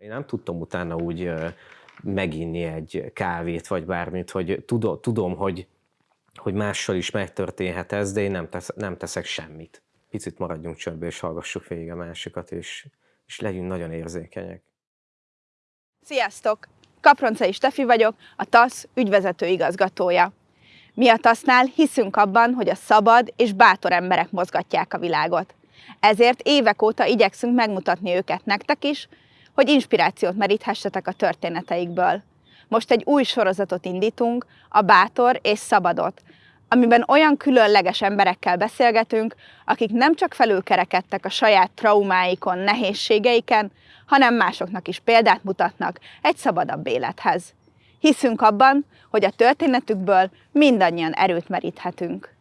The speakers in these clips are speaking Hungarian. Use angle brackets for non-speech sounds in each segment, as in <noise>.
Én nem tudtam utána úgy meginni egy kávét, vagy bármit, hogy tudom, tudom hogy, hogy mással is megtörténhet ez, de én nem, tesz, nem teszek semmit. Picit maradjunk csöndbe, és hallgassuk végig a másikat, és, és legyünk nagyon érzékenyek. Sziasztok! Kaproncai Stefi vagyok, a TASZ ügyvezető igazgatója. Mi a TASZ-nál hiszünk abban, hogy a szabad és bátor emberek mozgatják a világot. Ezért évek óta igyekszünk megmutatni őket nektek is, hogy inspirációt meríthessetek a történeteikből. Most egy új sorozatot indítunk, a Bátor és Szabadot, amiben olyan különleges emberekkel beszélgetünk, akik nem csak felülkerekedtek a saját traumáikon, nehézségeiken, hanem másoknak is példát mutatnak egy szabadabb élethez. Hiszünk abban, hogy a történetükből mindannyian erőt meríthetünk.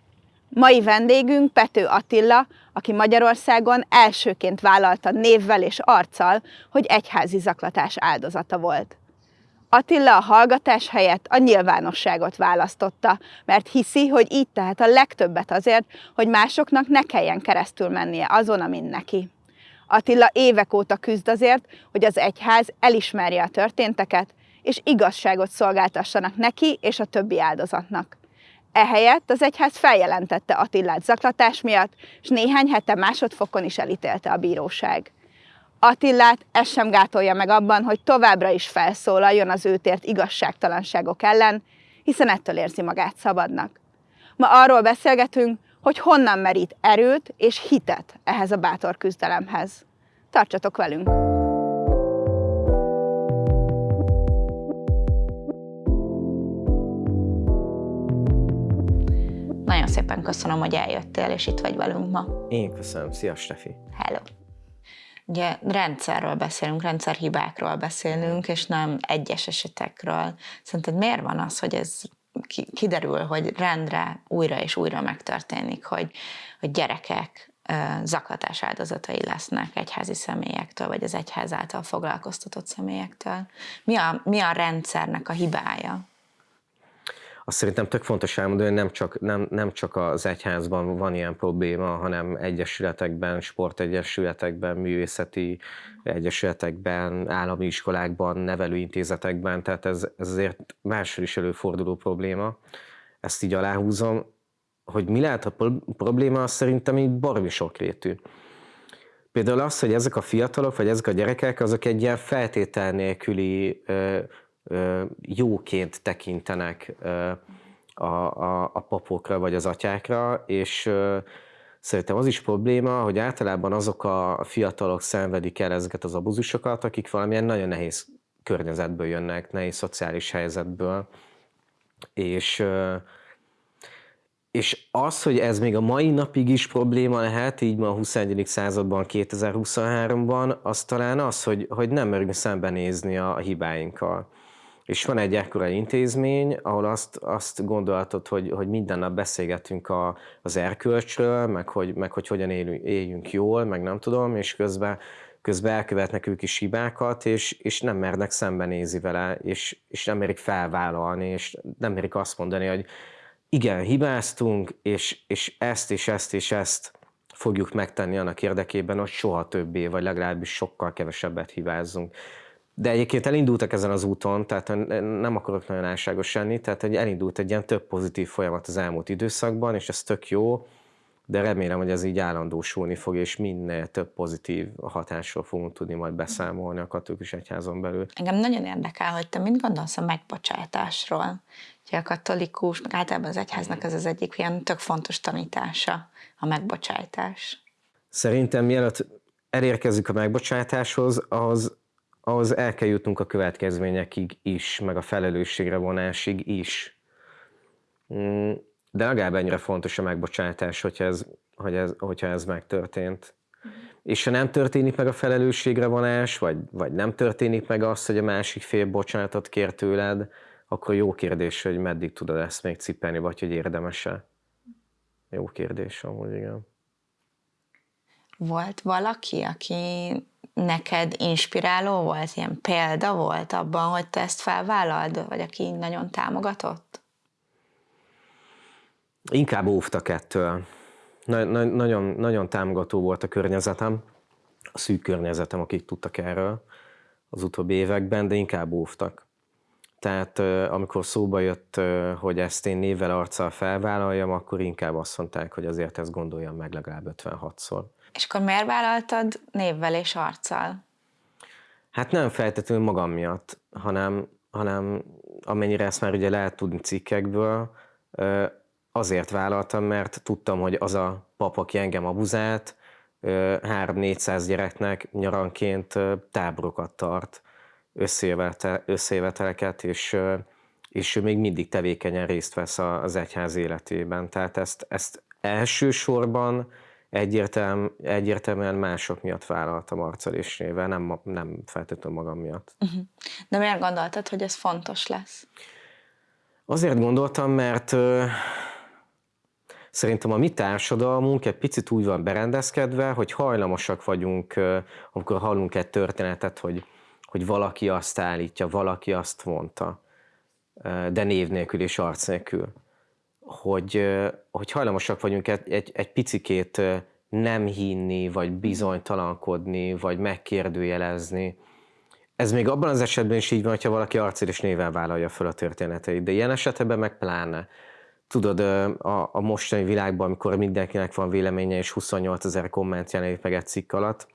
Mai vendégünk Pető Attila, aki Magyarországon elsőként vállalta névvel és arccal, hogy egyházi zaklatás áldozata volt. Attila a hallgatás helyett a nyilvánosságot választotta, mert hiszi, hogy így tehet a legtöbbet azért, hogy másoknak ne kelljen keresztül mennie azon, amin neki. Attila évek óta küzd azért, hogy az egyház elismerje a történteket, és igazságot szolgáltassanak neki és a többi áldozatnak. Ehelyett az egyház feljelentette Attillát zaklatás miatt, és néhány hete másodfokon is elítélte a bíróság. Attillát ez sem gátolja meg abban, hogy továbbra is felszólaljon az őtért igazságtalanságok ellen, hiszen ettől érzi magát szabadnak. Ma arról beszélgetünk, hogy honnan merít erőt és hitet ehhez a bátor küzdelemhez. Tartsatok velünk! Szépen köszönöm, hogy eljöttél, és itt vagy velünk ma. Én köszönöm. Szia, Stefi! Hello! Ugye rendszerről beszélünk, rendszerhibákról beszélünk, és nem egyes esetekről. Szerinted miért van az, hogy ez kiderül, hogy rendre újra és újra megtörténik, hogy, hogy gyerekek zaklatás áldozatai lesznek egyházi személyektől, vagy az egyház által foglalkoztatott személyektől. Mi a, mi a rendszernek a hibája? Azt szerintem tök fontos elmondani, hogy nem csak, nem, nem csak az egyházban van ilyen probléma, hanem egyesületekben, sportegyesületekben, művészeti egyesületekben, állami iskolákban, nevelőintézetekben, tehát ez, ez azért máshol is előforduló probléma. Ezt így aláhúzom, hogy mi lehet a probléma, az szerintem így baromi sokrétű. Például az, hogy ezek a fiatalok, vagy ezek a gyerekek, azok egy ilyen feltétel nélküli jóként tekintenek a, a, a papokra vagy az atyákra, és szerintem az is probléma, hogy általában azok a fiatalok szenvedik el ezeket az abuzusokat, akik valamilyen nagyon nehéz környezetből jönnek, nehéz szociális helyzetből, és és az, hogy ez még a mai napig is probléma lehet, így ma a 21. században, 2023-ban, az talán az, hogy, hogy nem merünk szembenézni a hibáinkkal. És van egy ekkora intézmény, ahol azt, azt gondolhatod, hogy, hogy minden nap beszélgetünk a, az erkölcsről, meg hogy, meg hogy hogyan élünk, éljünk jól, meg nem tudom, és közben, közben elkövetnek ők is hibákat, és, és nem mernek szembenézni vele, és, és nem merik felvállalni, és nem merik azt mondani, hogy igen, hibáztunk, és, és ezt és ezt és ezt fogjuk megtenni annak érdekében, hogy soha többé, vagy legalábbis sokkal kevesebbet hibázzunk. De egyébként elindultak ezen az úton, tehát nem akarok nagyon álságos lenni, tehát hogy elindult egy ilyen több pozitív folyamat az elmúlt időszakban, és ez tök jó, de remélem, hogy ez így állandósulni fog, és minél több pozitív hatásról fogunk tudni majd beszámolni a katolikus egyházon belül. Engem nagyon érdekel, hogy te mit gondolsz a megbocsátásról. Ugye a katolikus, meg általában az egyháznak ez az egyik ilyen tök fontos tanítása, a megbocsátás. Szerintem mielőtt elérkezik a megbocsátáshoz, az ahhoz el kell jutnunk a következményekig is, meg a felelősségre vonásig is. Mm, de legalább ennyire fontos a megbocsátás, hogyha ez, hogy ez, hogyha ez megtörtént. Uh-huh. És ha nem történik meg a felelősségre vonás, vagy, vagy nem történik meg az, hogy a másik fél bocsánatot kér tőled, akkor jó kérdés, hogy meddig tudod ezt még cipelni, vagy hogy érdemes-e. Jó kérdés amúgy, igen. Volt valaki, aki neked inspiráló volt, ilyen példa volt abban, hogy te ezt felvállald, vagy aki nagyon támogatott? Inkább óvtak ettől. Na, na, nagyon, nagyon támogató volt a környezetem, a szűk környezetem, akik tudtak erről, az utóbbi években, de inkább óvtak. Tehát amikor szóba jött, hogy ezt én névvel, arccal felvállaljam, akkor inkább azt mondták, hogy azért ezt gondoljam meg legalább 56-szor. És akkor miért vállaltad névvel és arccal? Hát nem feltétlenül magam miatt, hanem, hanem amennyire ezt már ugye lehet tudni cikkekből, azért vállaltam, mert tudtam, hogy az a pap, aki engem abuzált, 3-400 gyereknek nyaranként táborokat tart, összejöveteleket, és, és ő még mindig tevékenyen részt vesz az egyház életében. Tehát ezt, ezt elsősorban egyértelmű, egyértelműen mások miatt vállaltam arccal és nével, nem, nem feltétlenül magam miatt. Uh-huh. De miért gondoltad, hogy ez fontos lesz? Azért gondoltam, mert Szerintem a mi társadalmunk egy picit úgy van berendezkedve, hogy hajlamosak vagyunk, amikor hallunk egy történetet, hogy, hogy valaki azt állítja, valaki azt mondta, de név nélkül és arc nélkül. Hogy, hogy hajlamosak vagyunk egy, egy, egy picikét nem hinni, vagy bizonytalankodni, vagy megkérdőjelezni. Ez még abban az esetben is így van, hogyha valaki arcér és néven vállalja fel a történeteit, de ilyen esetben meg pláne tudod, a, a mostani világban, amikor mindenkinek van véleménye, és 28 ezer komment jelenik meg egy cikk alatt,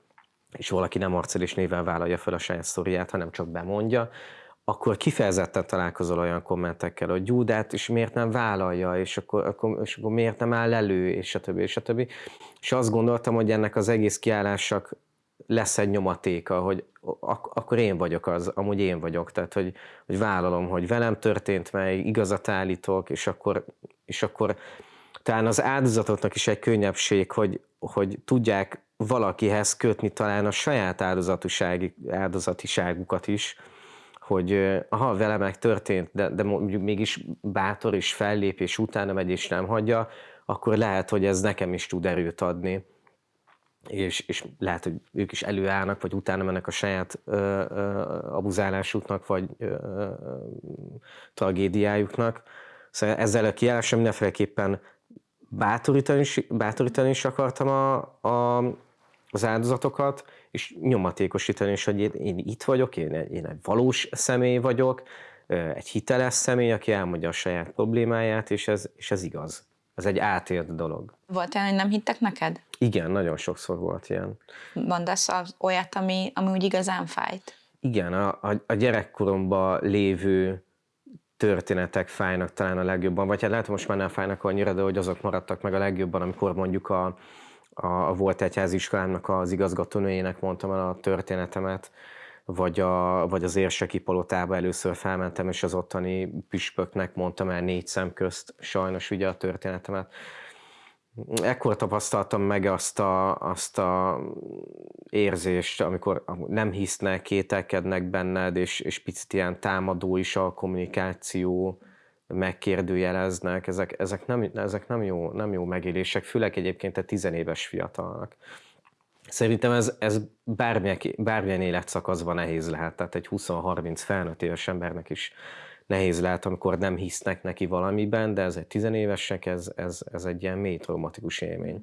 és valaki nem arccal és néven vállalja fel a saját sztoriát, hanem csak bemondja, akkor kifejezetten találkozol olyan kommentekkel, hogy Gyúdát is miért nem vállalja, és akkor, akkor, és akkor miért nem áll elő, és többi, és többi. És azt gondoltam, hogy ennek az egész kiállásnak lesz egy nyomatéka, hogy ak- akkor én vagyok az, amúgy én vagyok, tehát hogy, hogy vállalom, hogy velem történt meg, igazat állítok, és akkor, és akkor talán az áldozatoknak is egy könnyebbség, hogy, hogy tudják valakihez kötni talán a saját áldozatiságukat is, hogy ha vele meg történt, de, de mondjuk mégis bátor és fellép, és utána megy és nem hagyja, akkor lehet, hogy ez nekem is tud erőt adni és, és lehet, hogy ők is előállnak, vagy utána mennek a saját ö, ö, abuzálásuknak, vagy ö, ö, tragédiájuknak. Szóval ezzel a kiállással mindenféleképpen bátorítani is, bátorítani is akartam a, a, az áldozatokat, és nyomatékosítani is, hogy én, én itt vagyok, én, én egy valós személy vagyok, egy hiteles személy, aki elmondja a saját problémáját, és ez, és ez igaz. Ez egy átélt dolog. Volt olyan, hogy nem hittek neked? Igen, nagyon sokszor volt ilyen. Mondasz az olyat, ami, ami úgy igazán fájt? Igen, a, a, a gyerekkoromban lévő történetek fájnak talán a legjobban, vagy hát lehet, most már nem fájnak annyira, de hogy azok maradtak meg a legjobban, amikor mondjuk a, a, a volt egyháziskolámnak az igazgatónőjének mondtam el a történetemet, vagy, a, vagy az érseki palotába először felmentem, és az ottani püspöknek mondtam el négy szem közt sajnos ugye a történetemet. Ekkor tapasztaltam meg azt a, azt a érzést, amikor nem hisznek, kételkednek benned, és, és picit ilyen támadó is a kommunikáció, megkérdőjeleznek, ezek, ezek, nem, ezek nem, jó, nem jó megélések, főleg egyébként egy tizenéves fiatalnak. Szerintem ez, ez bármilyen, bármilyen életszakaszban nehéz lehet, tehát egy 20-30 felnőtt éves embernek is nehéz lehet, amikor nem hisznek neki valamiben, de ez egy tizenévesnek, ez, ez, ez egy ilyen mély traumatikus élmény.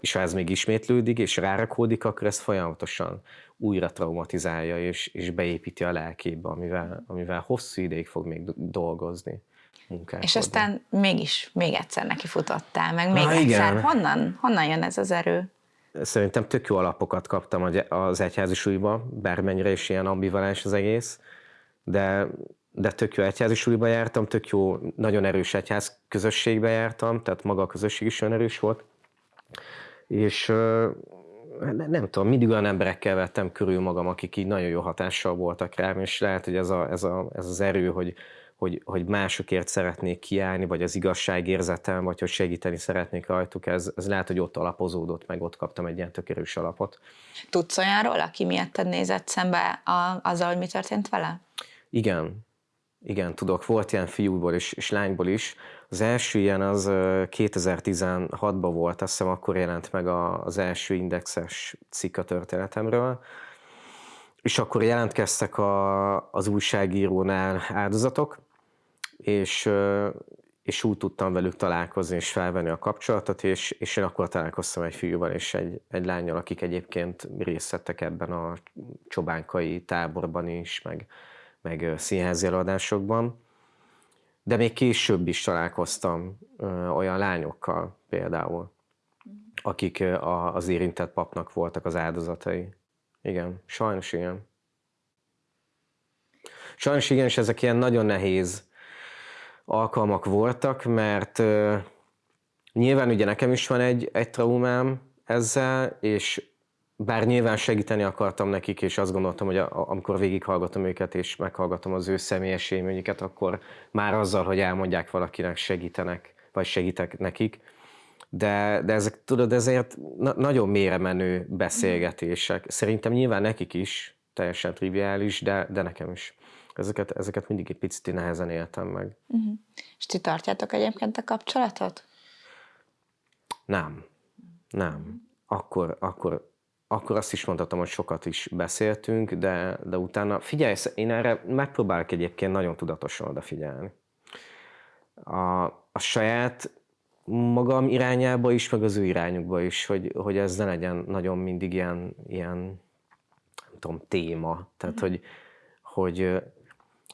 És ha ez még ismétlődik, és rárakódik, akkor ez folyamatosan újra traumatizálja, és, és beépíti a lelkébe, amivel, amivel hosszú ideig fog még dolgozni. És aztán mégis, még egyszer neki futottál, meg még Na, egyszer. Igen. Honnan, honnan jön ez az erő? Szerintem tök jó alapokat kaptam az egyházi súlyba, bármennyire is ilyen ambivalens az egész, de de tök jó egyházi suliba jártam, tök jó, nagyon erős egyház közösségbe jártam, tehát maga a közösség is olyan erős volt. És nem, nem tudom, mindig olyan emberekkel vettem körül magam, akik így nagyon jó hatással voltak rám, és lehet, hogy ez, a, ez, a, ez az erő, hogy, hogy, hogy másokért szeretnék kiállni, vagy az igazságérzetem, vagy hogy segíteni szeretnék rajtuk, ez, ez lehet, hogy ott alapozódott, meg ott kaptam egy ilyen tök erős alapot. Tudsz olyanról, aki miattad nézett szembe a, azzal, hogy mi történt vele? Igen, igen, tudok, volt ilyen fiúból és, és lányból is. Az első ilyen az 2016-ban volt, azt hiszem akkor jelent meg az első indexes cikk a történetemről, és akkor jelentkeztek a, az újságírónál áldozatok, és és úgy tudtam velük találkozni és felvenni a kapcsolatot, és, és én akkor találkoztam egy fiúval és egy, egy lányjal, akik egyébként részt vettek ebben a csobánkai táborban is, meg, meg színházi előadásokban. De még később is találkoztam olyan lányokkal például, akik az érintett papnak voltak az áldozatai. Igen, sajnos igen. Sajnos igen, és ezek ilyen nagyon nehéz alkalmak voltak, mert nyilván ugye nekem is van egy, egy traumám ezzel, és bár nyilván segíteni akartam nekik, és azt gondoltam, hogy a, amikor végighallgatom őket, és meghallgatom az ő személyes élményüket, akkor már azzal, hogy elmondják valakinek, segítenek, vagy segítek nekik. De, de ezek, tudod, ezért na, nagyon mélyre menő beszélgetések. Szerintem nyilván nekik is teljesen triviális, de, de nekem is ezeket, ezeket mindig egy picit nehezen éltem meg. Uh-huh. És ti tartjátok egyébként a kapcsolatot? Nem. Nem. Akkor, akkor, akkor azt is mondhatom, hogy sokat is beszéltünk, de, de utána, figyelj, én erre megpróbálok egyébként nagyon tudatosan odafigyelni. A, a saját magam irányába is, meg az ő irányukba is, hogy, hogy ez ne legyen nagyon mindig ilyen, ilyen nem tudom, téma. Tehát, mm. hogy, hogy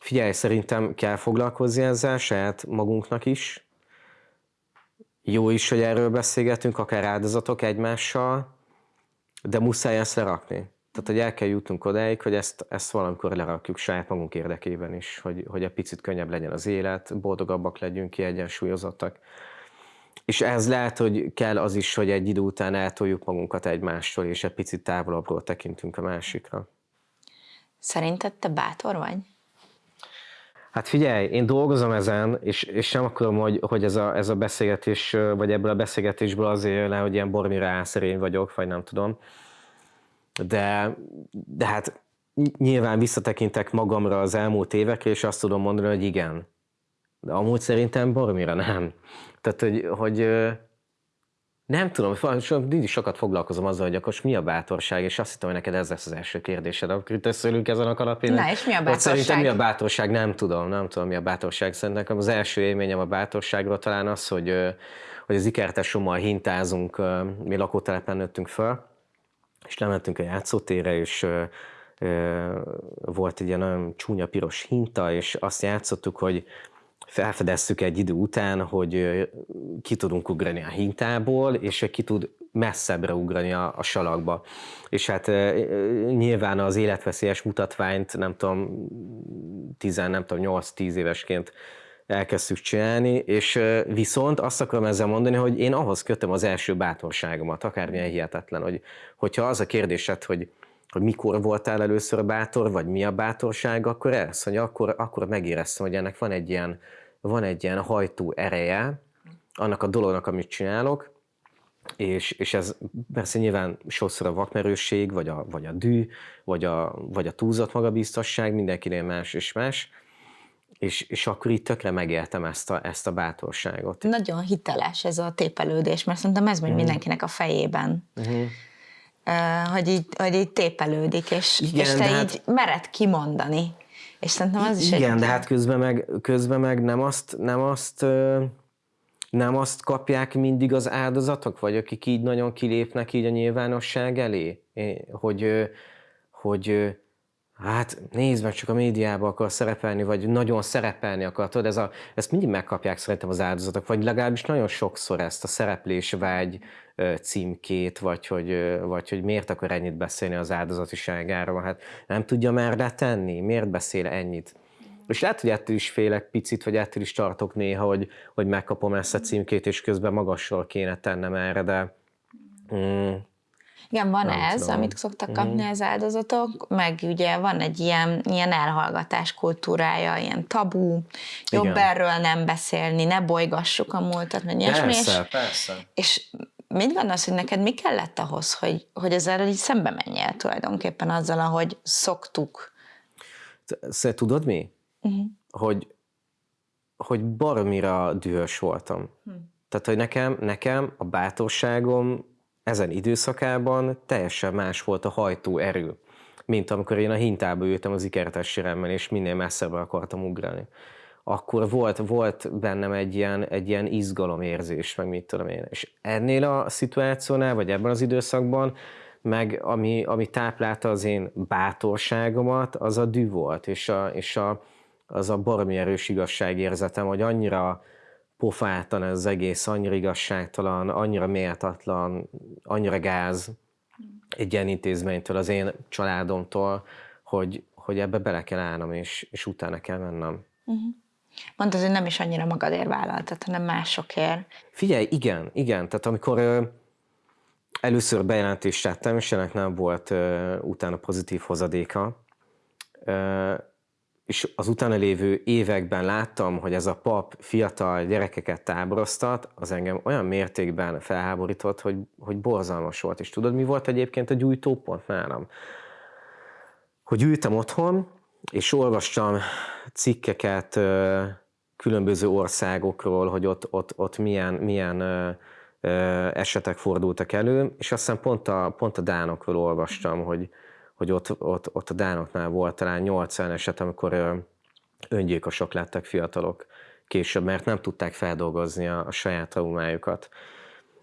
Figyelj, szerintem kell foglalkozni ezzel saját magunknak is. Jó is, hogy erről beszélgetünk, akár áldozatok egymással, de muszáj ezt lerakni. Tehát, hogy el kell jutnunk odáig, hogy ezt, ezt valamikor lerakjuk saját magunk érdekében is, hogy, hogy egy picit könnyebb legyen az élet, boldogabbak legyünk, kiegyensúlyozottak. És ez lehet, hogy kell az is, hogy egy idő után eltoljuk magunkat egymástól, és egy picit távolabbról tekintünk a másikra. Szerinted te bátor vagy? Hát figyelj, én dolgozom ezen, és, és nem akarom, hogy, hogy ez, a, ez a beszélgetés, vagy ebből a beszélgetésből azért le, hogy ilyen bormira álszerény vagyok, vagy nem tudom. De, de hát nyilván visszatekintek magamra az elmúlt évekre, és azt tudom mondani, hogy igen. De amúgy szerintem bormira nem. Tehát, hogy, hogy nem tudom, mindig sokat foglalkozom azzal, hogy akkor mi a bátorság, és azt hittem, hogy neked ez lesz az első kérdésed, akkor itt összeülünk ezen a kanapén. Na, és mi a bátorság? Szerintem mi a bátorság? Nem tudom, nem tudom, mi a bátorság. Szerintem az első élményem a bátorságról talán az, hogy, hogy az ikertesommal hintázunk, mi lakótelepen nőttünk föl, és lementünk a játszótérre, és volt egy ilyen nagyon csúnya piros hinta, és azt játszottuk, hogy felfedeztük egy idő után, hogy ki tudunk ugrani a hintából, és ki tud messzebbre ugrani a, a salakba. És hát nyilván az életveszélyes mutatványt, nem tudom, 10, nem tudom, 8-10 évesként elkezdtük csinálni, és viszont azt akarom ezzel mondani, hogy én ahhoz kötöm az első bátorságomat, akármilyen hihetetlen, hogy, hogyha az a kérdésed, hogy hogy mikor voltál először bátor, vagy mi a bátorság, akkor ez, hogy akkor, akkor megéreztem, hogy ennek van egy ilyen van egy ilyen hajtó ereje annak a dolognak, amit csinálok, és, és ez persze nyilván sokszor a vakmerősség, vagy a, vagy a dű, vagy a, vagy a túlzott magabiztosság, mindenkinél más és más, és, és akkor itt tökre megéltem ezt a, ezt a bátorságot. Nagyon hiteles ez a tépelődés, mert szerintem ez megy mm. mindenkinek a fejében. Mm-hmm. Uh, hogy, így, hogy így tépelődik, és, Igen, és te így hát... mered kimondani. És szerintem az is Igen, egy... de hát közben meg, közben meg nem azt, nem azt nem azt kapják mindig az áldozatok, vagy akik így nagyon kilépnek így a nyilvánosság elé, hogy, hogy hát nézd meg, csak a médiába akar szerepelni, vagy nagyon szerepelni akar, tudod, ez a, ezt mindig megkapják szerintem az áldozatok, vagy legalábbis nagyon sokszor ezt a szereplés vágy címkét, vagy hogy, vagy hogy miért akar ennyit beszélni az áldozatiságáról, hát nem tudja már letenni, miért beszél ennyit. És lehet, hogy ettől is félek picit, vagy ettől is tartok néha, hogy, hogy megkapom ezt a címkét, és közben magasról kéne tennem erre, de mm, igen, van nem ez, tudom. amit szoktak kapni mm. az áldozatok, meg ugye van egy ilyen, ilyen elhallgatás kultúrája, ilyen tabu, jobb Igen. erről nem beszélni, ne bolygassuk a múltat, meg ilyesmi. Persze, és, persze. És mit gondolsz, hogy neked mi kellett ahhoz, hogy, hogy ezzel így szembe menjél tulajdonképpen azzal, ahogy szoktuk? Szóval tudod mi? Uh-huh. Hogy, hogy baromira dühös voltam. Hm. Tehát, hogy nekem, nekem a bátorságom ezen időszakában teljesen más volt a hajtó erő, mint amikor én a hintába ültem az ikertes síremmel, és minél messzebbre akartam ugrani. akkor volt, volt bennem egy ilyen, egy ilyen izgalomérzés, meg mit tudom én. És ennél a szituációnál, vagy ebben az időszakban, meg ami, ami táplálta az én bátorságomat, az a dű volt, és, a, és a, az a baromi erős igazságérzetem, hogy annyira pofátlan ez az egész, annyira igazságtalan, annyira méltatlan, annyira gáz egy ilyen intézménytől, az én családomtól, hogy, hogy ebbe bele kell állnom, és, és utána kell mennem. Uh-huh. Mondtad, hogy nem is annyira magadért vállaltad, hanem másokért. Figyelj, igen, igen. Tehát amikor ö, először bejelentést tettem, és ennek nem volt ö, utána pozitív hozadéka, ö, és az utána lévő években láttam, hogy ez a pap fiatal gyerekeket táboroztat, az engem olyan mértékben felháborított, hogy, hogy borzalmas volt. És tudod, mi volt egyébként a gyújtópont nálam? Hogy ültem otthon, és olvastam cikkeket különböző országokról, hogy ott, ott, ott milyen, milyen esetek fordultak elő, és aztán pont a, pont a Dánokról olvastam, hogy, hogy ott, ott, ott a Dánoknál volt talán 80 eset, amikor öngyilkosok lettek fiatalok később, mert nem tudták feldolgozni a, a saját traumájukat.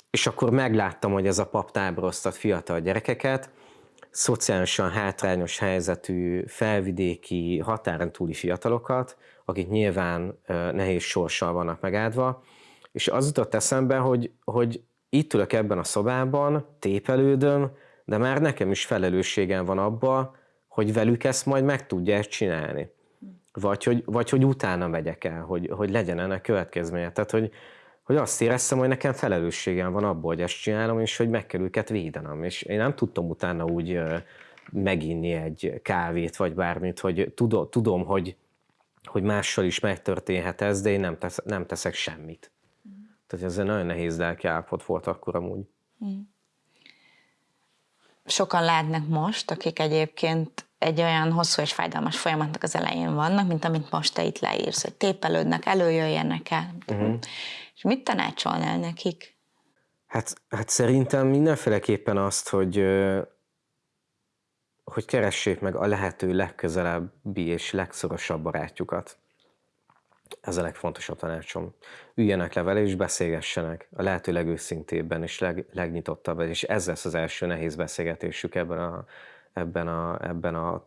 És akkor megláttam, hogy ez a pap táboroztat fiatal gyerekeket, szociálisan hátrányos helyzetű, felvidéki, határon túli fiatalokat, akik nyilván nehéz sorssal vannak megáldva, és az jutott eszembe, hogy, hogy itt ülök ebben a szobában, tépelődöm, de már nekem is felelősségem van abba, hogy velük ezt majd meg tudja ezt csinálni. Vagy hogy, vagy hogy utána megyek el, hogy, hogy legyen ennek következménye. Tehát, hogy, hogy azt éreztem, hogy nekem felelősségem van abból, hogy ezt csinálom, és hogy meg kell őket védenem. És én nem tudtam utána úgy meginni egy kávét, vagy bármit, hogy tudom, tudom hogy, hogy mással is megtörténhet ez, de én nem, tesz, nem teszek semmit. Mm. Tehát ez egy nagyon nehéz lelki állapot volt akkor amúgy. Mm sokan látnak most, akik egyébként egy olyan hosszú és fájdalmas folyamatnak az elején vannak, mint amit most te itt leírsz, hogy tépelődnek, előjöjjenek el. Uh-huh. És mit tanácsolnál nekik? Hát, hát szerintem mindenféleképpen azt, hogy hogy keressék meg a lehető legközelebbi és legszorosabb barátjukat. Ez a legfontosabb tanácsom. Üljenek le vele és beszélgessenek a lehető legőszintébben és leg, legnyitottabban, és ez lesz az első nehéz beszélgetésük ebben a, ebben a, ebben a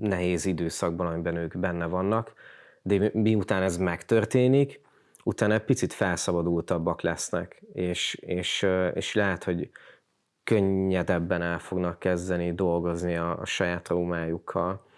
nehéz időszakban, amiben ők benne vannak. De miután ez megtörténik, utána egy picit felszabadultabbak lesznek, és, és, és lehet, hogy könnyedebben el fognak kezdeni dolgozni a, a saját traumájukkal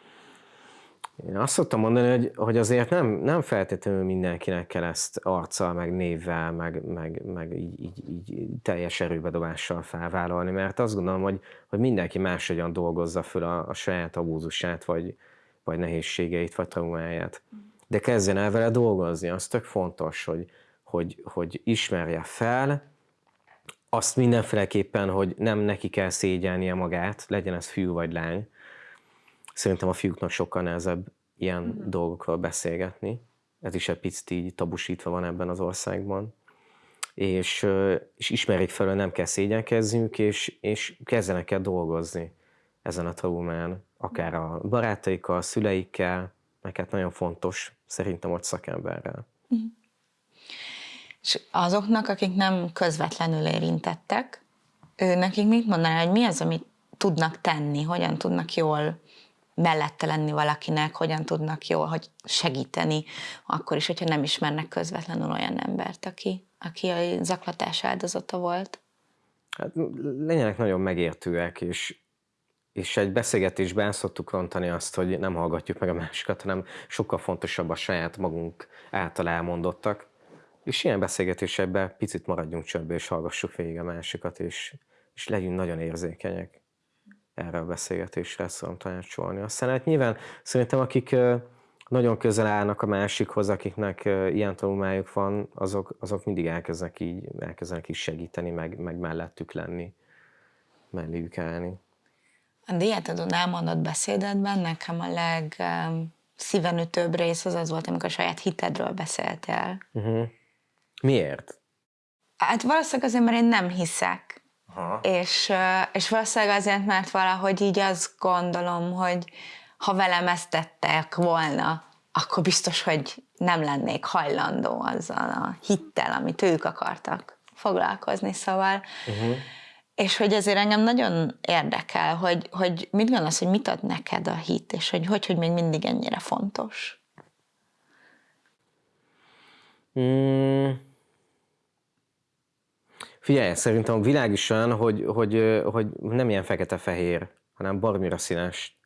én azt szoktam mondani, hogy, hogy azért nem, nem feltétlenül mindenkinek kell ezt arccal, meg névvel, meg, meg, meg így, így, így teljes erőbedobással felvállalni, mert azt gondolom, hogy, hogy mindenki máshogyan dolgozza föl a, a saját abúzusát, vagy, vagy nehézségeit, vagy traumáját. De kezdjen el vele dolgozni, az tök fontos, hogy, hogy, hogy ismerje fel, azt mindenféleképpen, hogy nem neki kell szégyelnie magát, legyen ez fiú vagy lány, Szerintem a fiúknak sokkal nehezebb ilyen mm. dolgokról beszélgetni. Ez is egy picit így tabusítva van ebben az országban. És, és ismerik fel, hogy nem kell szégyenkezzünk, és, és kezdenek el dolgozni ezen a traumán, akár a barátaikkal, a szüleikkel, meg hát nagyon fontos szerintem ott szakemberrel. Mm. És azoknak, akik nem közvetlenül érintettek, ő nekik mit mondaná, hogy mi az, amit tudnak tenni, hogyan tudnak jól mellette lenni valakinek, hogyan tudnak jól hogy segíteni, akkor is, hogyha nem ismernek közvetlenül olyan embert, aki, aki a zaklatás áldozata volt. Hát legyenek nagyon megértőek, és, és egy beszélgetésben szoktuk rontani azt, hogy nem hallgatjuk meg a másikat, hanem sokkal fontosabb a saját magunk által elmondottak. És ilyen beszélgetésekben picit maradjunk csöndbe, és hallgassuk végig a másikat, és, és legyünk nagyon érzékenyek erre a beszélgetésre tudom tanácsolni. Aztán hát nyilván szerintem akik nagyon közel állnak a másikhoz, akiknek ilyen tanulmájuk van, azok, azok mindig elkezdenek így, elkezdenek is segíteni, meg, meg mellettük lenni, melléjük állni. A diátadon elmondott beszédedben nekem a legszívenütőbb rész az az volt, amikor a saját hitedről beszéltél. Uh-huh. Miért? Hát valószínűleg azért, mert én nem hiszek és, és valószínűleg azért, mert valahogy így azt gondolom, hogy ha velem ezt tettek volna, akkor biztos, hogy nem lennék hajlandó azzal a hittel, amit ők akartak foglalkozni, szóval uh-huh. És hogy ezért engem nagyon érdekel, hogy, hogy mit gondolsz, hogy mit ad neked a hit, és hogy hogy, hogy még mindig ennyire fontos? Hmm. Figyelj, szerintem a világ is olyan, hogy, hogy, hogy nem ilyen fekete-fehér, hanem barmira színes.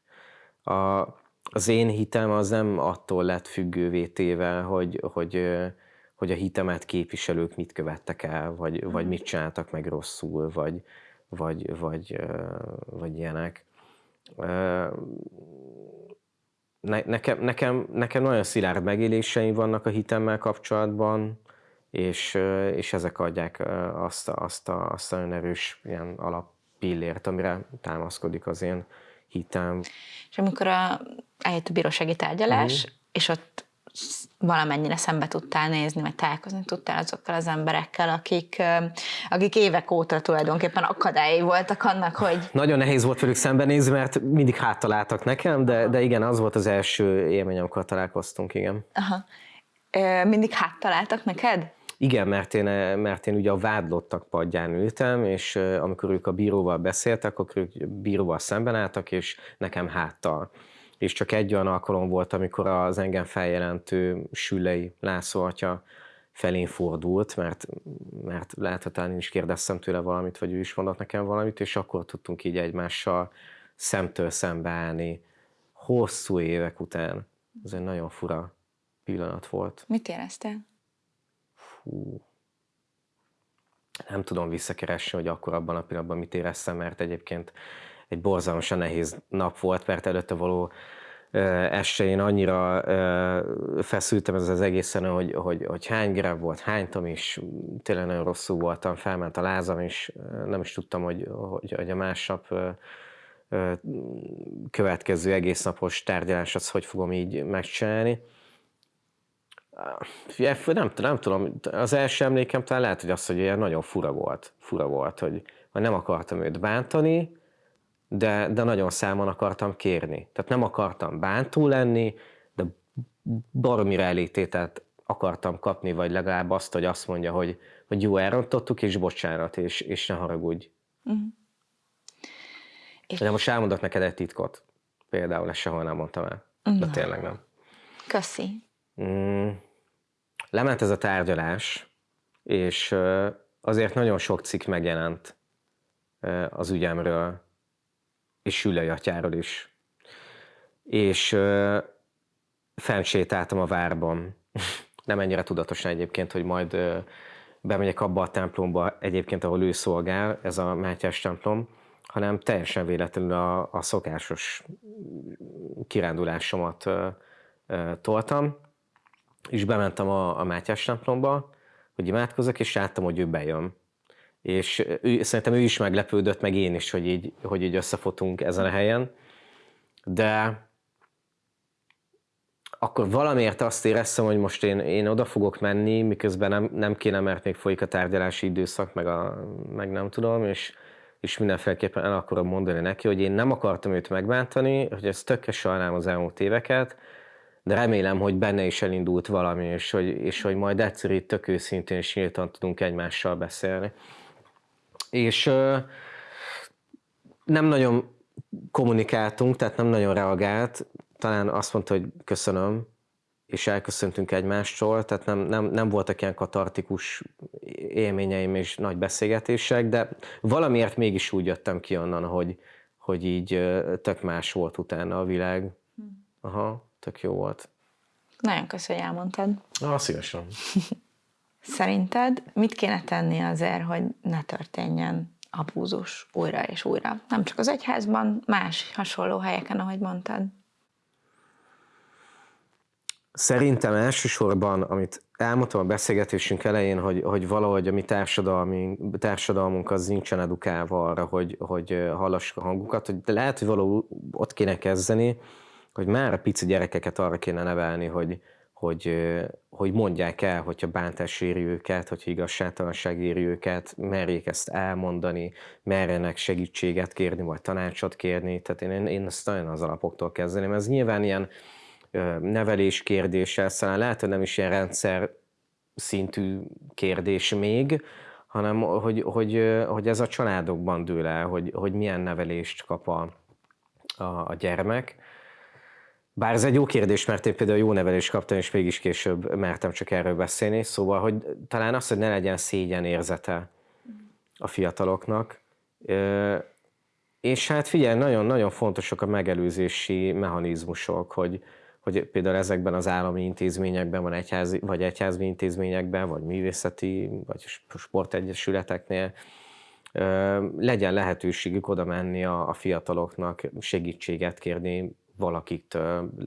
A, az én hitem az nem attól lett függővé téve, hogy, hogy, hogy a hitemet képviselők mit követtek el, vagy, vagy mit csináltak meg rosszul, vagy, vagy, vagy, vagy ilyenek. Ne, nekem, nekem, nekem nagyon szilárd megéléseim vannak a hitemmel kapcsolatban, és, és ezek adják azt, azt, a, azt a nagyon erős ilyen alappillért, amire támaszkodik az én hitem. És amikor a, eljött a bírósági tárgyalás, mm. és ott valamennyire szembe tudtál nézni, vagy találkozni tudtál azokkal az emberekkel, akik, akik évek óta tulajdonképpen akadályai voltak annak, hogy... Nagyon nehéz volt velük szembenézni, mert mindig háttaláltak nekem, de, de igen, az volt az első élmény, amikor találkoztunk, igen. Aha. Mindig háttaláltak neked? Igen, mert én, mert én ugye a vádlottak padján ültem, és amikor ők a bíróval beszéltek, akkor ők bíróval szemben álltak, és nekem háttal és csak egy olyan alkalom volt, amikor az engem feljelentő Sülei László atya felén fordult, mert, mert talán én is kérdeztem tőle valamit, vagy ő is mondott nekem valamit, és akkor tudtunk így egymással szemtől szembe állni hosszú évek után. Ez egy nagyon fura pillanat volt. Mit éreztél? Fú. Nem tudom visszakeresni, hogy akkor abban a pillanatban mit éreztem, mert egyébként egy borzalmasan nehéz nap volt, mert előtte való este én annyira feszültem ez az egészen, hogy, hogy, hogy hány grab volt, hánytam is, tényleg nagyon rosszul voltam, felment a lázam, és nem is tudtam, hogy, hogy, hogy a másnap következő egész napos tárgyalás az hogy fogom így megcsinálni. Nem, nem tudom, az első emlékem talán lehet, hogy az, hogy ilyen nagyon fura volt. Fura volt, hogy, hogy nem akartam őt bántani, de, de nagyon számon akartam kérni. Tehát nem akartam bántó lenni, de baromira elítételt akartam kapni, vagy legalább azt, hogy azt mondja, hogy, hogy jó, elrontottuk, és bocsánat, és, és ne haragudj. Uh-huh. És... De most elmondok neked egy titkot. Például ezt sehol nem mondtam el. Uh-huh. De tényleg nem. Köszi. Mm, lement ez a tárgyalás, és azért nagyon sok cikk megjelent az ügyemről, és Sülei atyáról is. És fennsétáltam a várban. <laughs> Nem ennyire tudatosan egyébként, hogy majd bemegyek abba a templomba egyébként, ahol ő szolgál, ez a Mátyás templom, hanem teljesen véletlenül a, a szokásos kirándulásomat uh, uh, toltam, és bementem a, a Mátyás templomba, hogy imádkozok, és láttam, hogy ő bejön. És ő, szerintem ő is meglepődött, meg én is, hogy így, hogy így összefotunk ezen a helyen, de akkor valamiért azt éreztem, hogy most én, én oda fogok menni, miközben nem, nem kéne, mert még folyik a tárgyalási időszak, meg, a, meg nem tudom, és, és mindenféleképpen el akarom mondani neki, hogy én nem akartam őt megbántani, hogy ezt tökkel sajnálom az elmúlt éveket, de remélem, hogy benne is elindult valami, és hogy, és hogy majd egyszer itt tök őszintén és nyíltan tudunk egymással beszélni és nem nagyon kommunikáltunk, tehát nem nagyon reagált, talán azt mondta, hogy köszönöm, és elköszöntünk egymástól, tehát nem, nem, nem voltak ilyen katartikus élményeim és nagy beszélgetések, de valamiért mégis úgy jöttem ki onnan, hogy, hogy így tök más volt utána a világ. Hm. Aha, tök jó volt. Nagyon köszönöm, hogy elmondtad. Ah, szívesen. <laughs> Szerinted mit kéne tenni azért, hogy ne történjen abúzus újra és újra? Nem csak az egyházban, más hasonló helyeken, ahogy mondtad. Szerintem elsősorban, amit elmondtam a beszélgetésünk elején, hogy, hogy valahogy a mi társadalmi, társadalmunk az nincsen edukálva arra, hogy, hogy hallassuk a hangukat, hogy de lehet, hogy valahol ott kéne kezdeni, hogy már a pici gyerekeket arra kéne nevelni, hogy, hogy, hogy mondják el, hogyha bántás éri őket, hogyha igazságtalanság éri őket, merjék ezt elmondani, merjenek segítséget kérni, vagy tanácsot kérni. Tehát én, én ezt nagyon az alapoktól kezdeném. Ez nyilván ilyen nevelés kérdése, aztán lehet, hogy nem is ilyen rendszer szintű kérdés még, hanem hogy, hogy, hogy ez a családokban dől el, hogy, hogy milyen nevelést kap a, a, a gyermek. Bár ez egy jó kérdés, mert én például jó nevelést kaptam, és mégis később mertem csak erről beszélni, szóval, hogy talán az, hogy ne legyen szégyen érzete a fiataloknak. És hát figyelj, nagyon-nagyon fontosak a megelőzési mechanizmusok, hogy, hogy például ezekben az állami intézményekben, vagy egyházi, vagy egyházi intézményekben, vagy művészeti, vagy sportegyesületeknél legyen lehetőségük oda menni a, a fiataloknak, segítséget kérni valakit,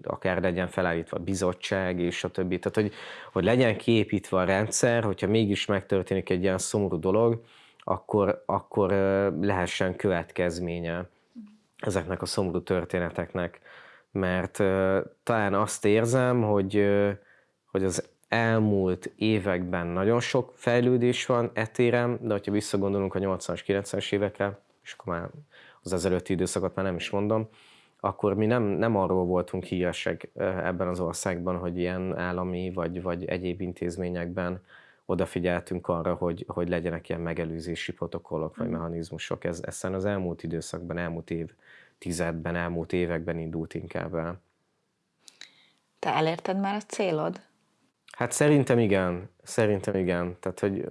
akár legyen felállítva a bizottság, és a többi. Tehát, hogy, hogy legyen kiépítve a rendszer, hogyha mégis megtörténik egy ilyen szomorú dolog, akkor, akkor lehessen következménye ezeknek a szomorú történeteknek mert talán azt érzem, hogy, hogy az elmúlt években nagyon sok fejlődés van etérem, de hogyha visszagondolunk a 80-as, 90-es évekre, és akkor már az ezelőtti időszakot már nem is mondom, akkor mi nem, nem arról voltunk híresek ebben az országban, hogy ilyen állami vagy, vagy egyéb intézményekben odafigyeltünk arra, hogy, hogy legyenek ilyen megelőzési protokollok vagy mm. mechanizmusok. Ez, ez az elmúlt időszakban, elmúlt év tizedben, elmúlt években indult inkább el. Te elérted már a célod? Hát szerintem igen, szerintem igen. Tehát, hogy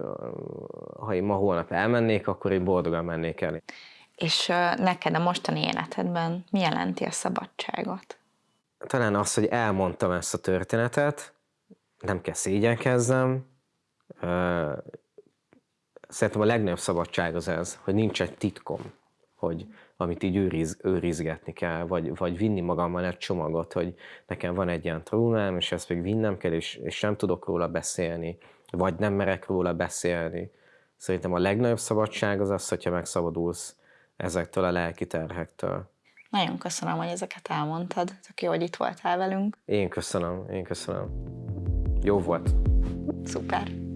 ha én ma holnap elmennék, akkor én boldogan mennék el. És neked a mostani életedben mi jelenti a szabadságot? Talán az, hogy elmondtam ezt a történetet, nem kell szégyenkezzem. Szerintem a legnagyobb szabadság az ez, hogy nincs egy titkom, hogy amit így őriz, őrizgetni kell, vagy, vagy vinni magammal egy csomagot, hogy nekem van egy ilyen trónám, és ezt még vinnem kell, és, és nem tudok róla beszélni, vagy nem merek róla beszélni. Szerintem a legnagyobb szabadság az az, hogyha megszabadulsz ezektől a lelki terhektől. Nagyon köszönöm, hogy ezeket elmondtad. Tök jó, hogy itt voltál velünk. Én köszönöm, én köszönöm. Jó volt. Szuper.